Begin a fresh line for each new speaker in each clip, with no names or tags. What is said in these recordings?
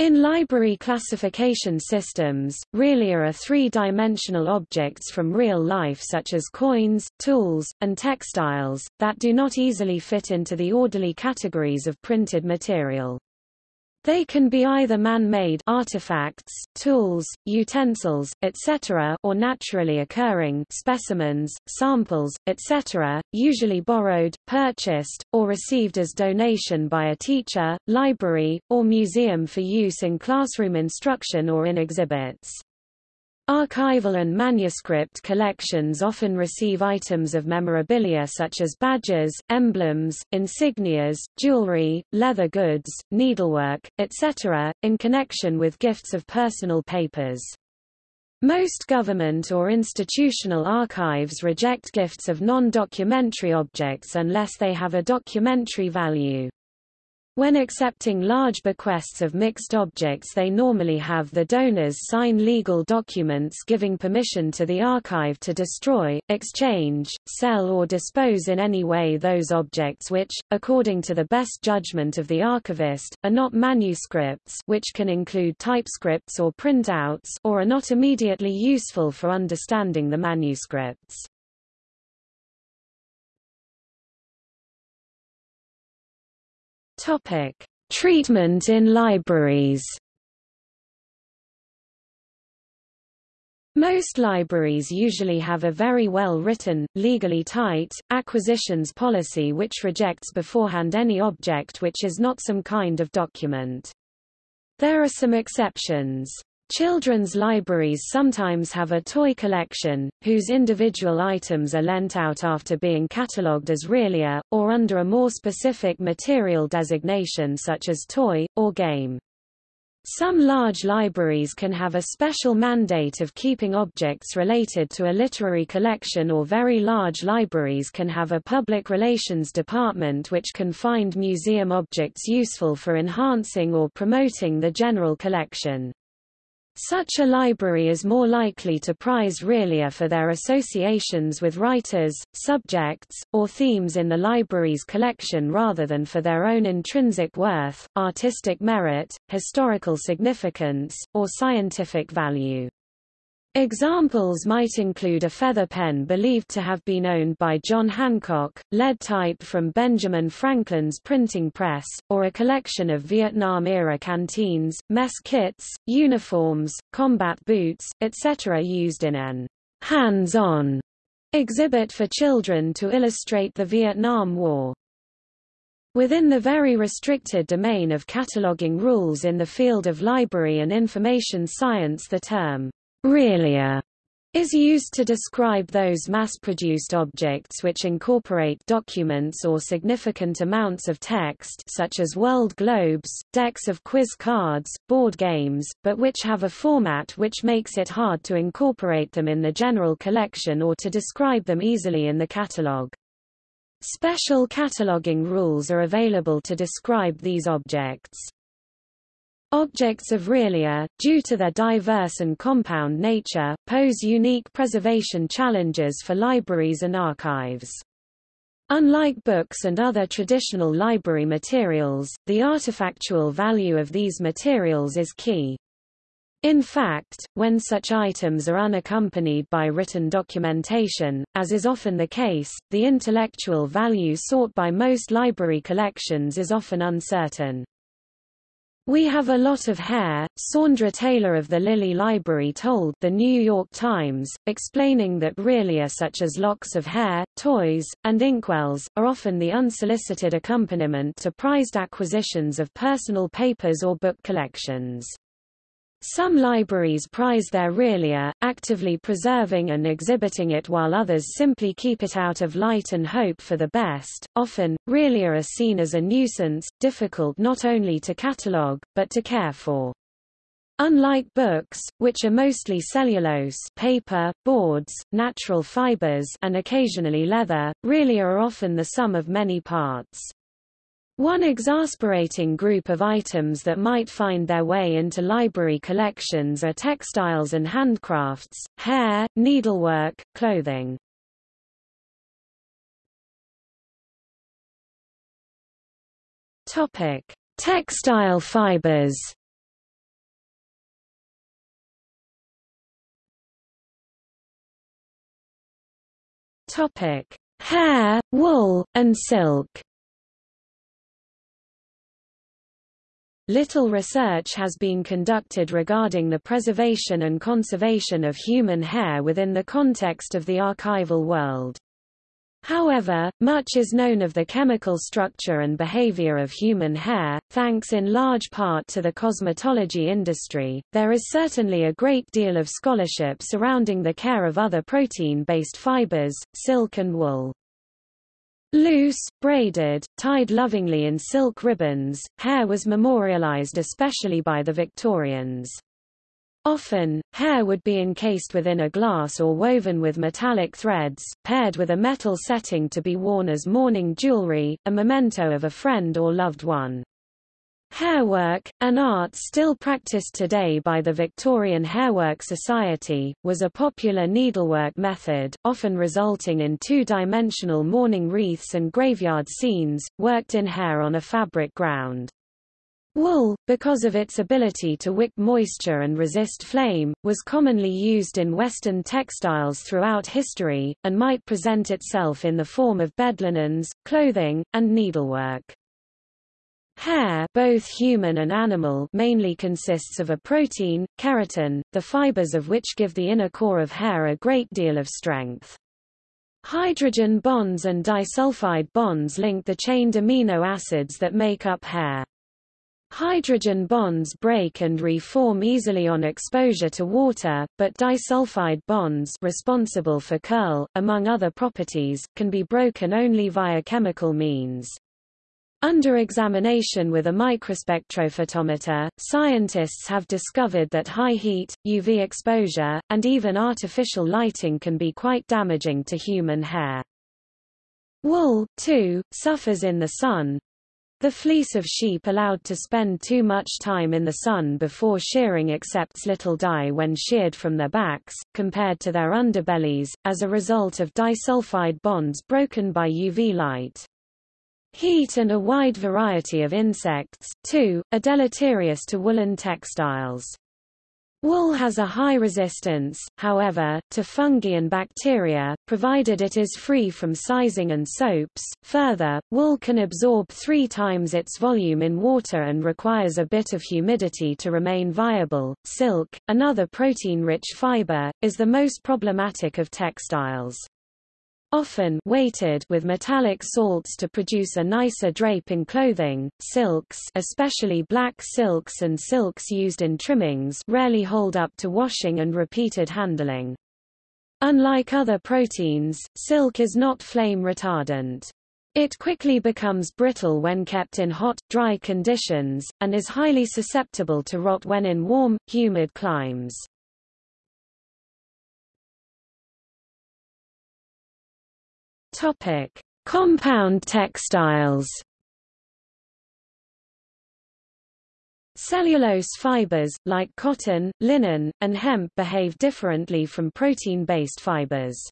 In library classification systems, realia are three-dimensional objects from real life such as coins, tools, and textiles, that do not easily fit into the orderly categories of printed material. They can be either man-made artifacts, tools, utensils, etc. or naturally occurring specimens, samples, etc., usually borrowed, purchased, or received as donation by a teacher, library, or museum for use in classroom instruction or in exhibits. Archival and manuscript collections often receive items of memorabilia such as badges, emblems, insignias, jewelry, leather goods, needlework, etc., in connection with gifts of personal papers. Most government or institutional archives reject gifts of non-documentary objects unless they have a documentary value. When accepting large bequests of mixed objects they normally have the donors sign legal documents giving permission to the archive to destroy, exchange, sell or dispose in any way those objects which, according to the best judgment of the archivist, are not manuscripts which can include typescripts or printouts or are not immediately useful for understanding the manuscripts. Topic: Treatment in libraries. Most libraries usually have a very well-written, legally tight, acquisitions policy which rejects beforehand any object which is not some kind of document. There are some exceptions. Children's libraries sometimes have a toy collection, whose individual items are lent out after being catalogued as realia, or under a more specific material designation such as toy, or game. Some large libraries can have a special mandate of keeping objects related to a literary collection or very large libraries can have a public relations department which can find museum objects useful for enhancing or promoting the general collection. Such a library is more likely to prize realia for their associations with writers, subjects, or themes in the library's collection rather than for their own intrinsic worth, artistic merit, historical significance, or scientific value. Examples might include a feather pen believed to have been owned by John Hancock, lead type from Benjamin Franklin's printing press, or a collection of Vietnam-era canteens, mess kits, uniforms, combat boots, etc. used in an hands-on exhibit for children to illustrate the Vietnam War. Within the very restricted domain of cataloging rules in the field of library and information science the term Realia is used to describe those mass-produced objects which incorporate documents or significant amounts of text such as world globes, decks of quiz cards, board games, but which have a format which makes it hard to incorporate them in the general collection or to describe them easily in the catalogue. Special cataloging rules are available to describe these objects. Objects of realia, due to their diverse and compound nature, pose unique preservation challenges for libraries and archives. Unlike books and other traditional library materials, the artifactual value of these materials is key. In fact, when such items are unaccompanied by written documentation, as is often the case, the intellectual value sought by most library collections is often uncertain. We have a lot of hair, Saundra Taylor of the Lilly Library told The New York Times, explaining that realia such as locks of hair, toys, and inkwells, are often the unsolicited accompaniment to prized acquisitions of personal papers or book collections. Some libraries prize their realia, actively preserving and exhibiting it while others simply keep it out of light and hope for the best. Often, realia are seen as a nuisance, difficult not only to catalogue, but to care for. Unlike books, which are mostly cellulose paper, boards, natural fibers and occasionally leather, realia are often the sum of many parts. One exasperating group of items that might find their way into library collections are textiles and handcrafts, hair, needlework, clothing. Topic: Textile fibers. Topic: Hair, wool, and silk. Little research has been conducted regarding the preservation and conservation of human hair within the context of the archival world. However, much is known of the chemical structure and behavior of human hair, thanks in large part to the cosmetology industry. There is certainly a great deal of scholarship surrounding the care of other protein-based fibers, silk and wool. Loose, braided, tied lovingly in silk ribbons, hair was memorialized especially by the Victorians. Often, hair would be encased within a glass or woven with metallic threads, paired with a metal setting to be worn as mourning jewelry, a memento of a friend or loved one. Hairwork, an art still practiced today by the Victorian Hairwork Society, was a popular needlework method, often resulting in two-dimensional mourning wreaths and graveyard scenes, worked in hair on a fabric ground. Wool, because of its ability to wick moisture and resist flame, was commonly used in Western textiles throughout history, and might present itself in the form of bedlinens, clothing, and needlework. Hair both human and animal mainly consists of a protein, keratin, the fibers of which give the inner core of hair a great deal of strength. Hydrogen bonds and disulfide bonds link the chained amino acids that make up hair. Hydrogen bonds break and reform easily on exposure to water, but disulfide bonds responsible for curl, among other properties, can be broken only via chemical means. Under examination with a microspectrophotometer, scientists have discovered that high heat, UV exposure, and even artificial lighting can be quite damaging to human hair. Wool, too, suffers in the sun, the fleece of sheep allowed to spend too much time in the sun before shearing accepts little dye when sheared from their backs, compared to their underbellies, as a result of disulfide bonds broken by UV light. Heat and a wide variety of insects, too, are deleterious to woolen textiles. Wool has a high resistance, however, to fungi and bacteria, provided it is free from sizing and soaps. Further, wool can absorb three times its volume in water and requires a bit of humidity to remain viable. Silk, another protein-rich fiber, is the most problematic of textiles often weighted with metallic salts to produce a nicer drape in clothing. Silks, especially black silks and silks used in trimmings, rarely hold up to washing and repeated handling. Unlike other proteins, silk is not flame retardant. It quickly becomes brittle when kept in hot, dry conditions, and is highly susceptible to rot when in warm, humid climes. Topic: Compound textiles. Cellulose fibers, like cotton, linen, and hemp behave differently from protein-based fibers.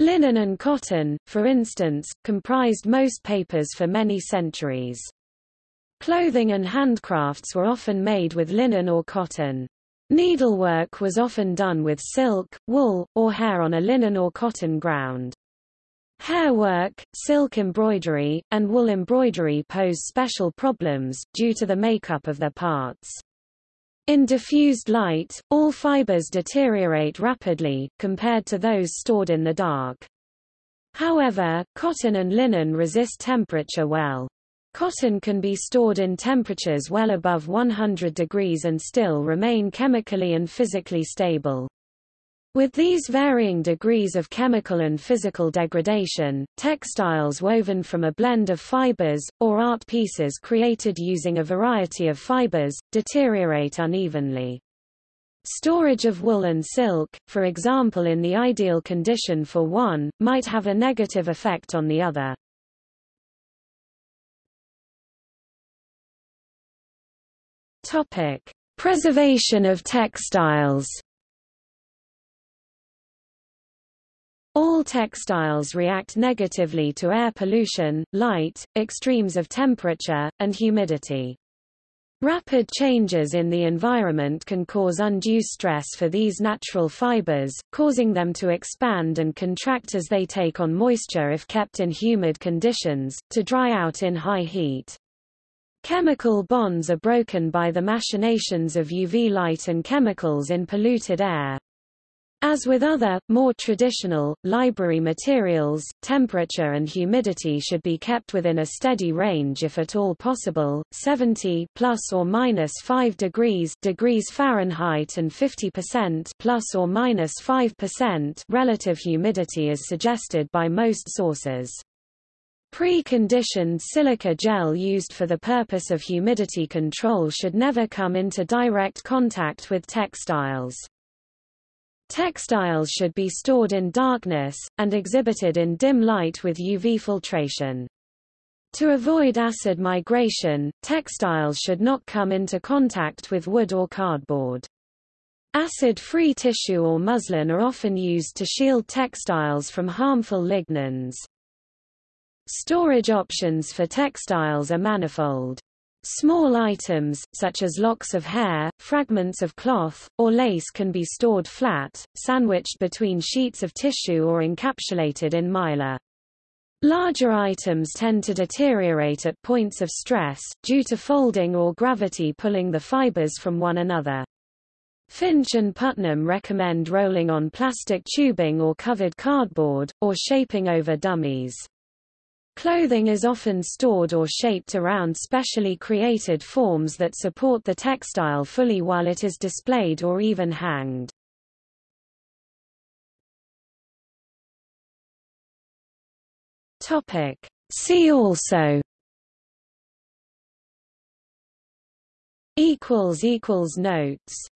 Linen and cotton, for instance, comprised most papers for many centuries. Clothing and handcrafts were often made with linen or cotton. Needlework was often done with silk, wool, or hair on a linen or cotton ground. Hairwork, silk embroidery, and wool embroidery pose special problems, due to the makeup of their parts. In diffused light, all fibers deteriorate rapidly, compared to those stored in the dark. However, cotton and linen resist temperature well. Cotton can be stored in temperatures well above 100 degrees and still remain chemically and physically stable. With these varying degrees of chemical and physical degradation, textiles woven from a blend of fibers, or art pieces created using a variety of fibers, deteriorate unevenly. Storage of wool and silk, for example in the ideal condition for one, might have a negative effect on the other. Topic: Preservation of textiles. All textiles react negatively to air pollution, light, extremes of temperature, and humidity. Rapid changes in the environment can cause undue stress for these natural fibers, causing them to expand and contract as they take on moisture if kept in humid conditions, to dry out in high heat. Chemical bonds are broken by the machinations of UV light and chemicals in polluted air. As with other, more traditional, library materials, temperature and humidity should be kept within a steady range if at all possible, 70 plus or minus 5 degrees degrees Fahrenheit and 50% plus or minus 5% relative humidity is suggested by most sources. Pre-conditioned silica gel used for the purpose of humidity control should never come into direct contact with textiles. Textiles should be stored in darkness, and exhibited in dim light with UV filtration. To avoid acid migration, textiles should not come into contact with wood or cardboard. Acid-free tissue or muslin are often used to shield textiles from harmful lignans. Storage options for textiles are manifold. Small items, such as locks of hair, fragments of cloth, or lace can be stored flat, sandwiched between sheets of tissue or encapsulated in mylar. Larger items tend to deteriorate at points of stress, due to folding or gravity pulling the fibers from one another. Finch and Putnam recommend rolling on plastic tubing or covered cardboard, or shaping over dummies. Clothing is often stored or shaped around specially created forms that support the textile fully while it is displayed or even hanged. Topic. See also notes